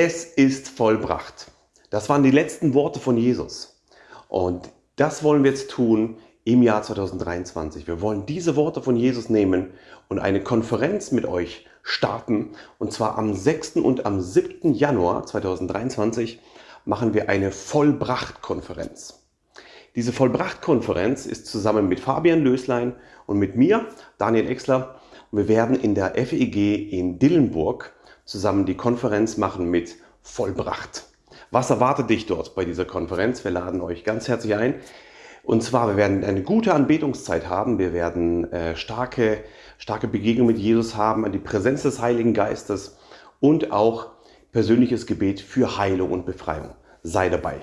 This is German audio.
Es ist vollbracht. Das waren die letzten Worte von Jesus. Und das wollen wir jetzt tun im Jahr 2023. Wir wollen diese Worte von Jesus nehmen und eine Konferenz mit euch starten. Und zwar am 6. und am 7. Januar 2023 machen wir eine Vollbracht-Konferenz. Diese Vollbracht-Konferenz ist zusammen mit Fabian Löslein und mit mir, Daniel Exler, und wir werden in der FEG in Dillenburg zusammen die Konferenz machen mit Vollbracht. Was erwartet dich dort bei dieser Konferenz? Wir laden euch ganz herzlich ein. Und zwar, wir werden eine gute Anbetungszeit haben. Wir werden äh, starke, starke Begegnung mit Jesus haben, die Präsenz des Heiligen Geistes und auch persönliches Gebet für Heilung und Befreiung. Sei dabei.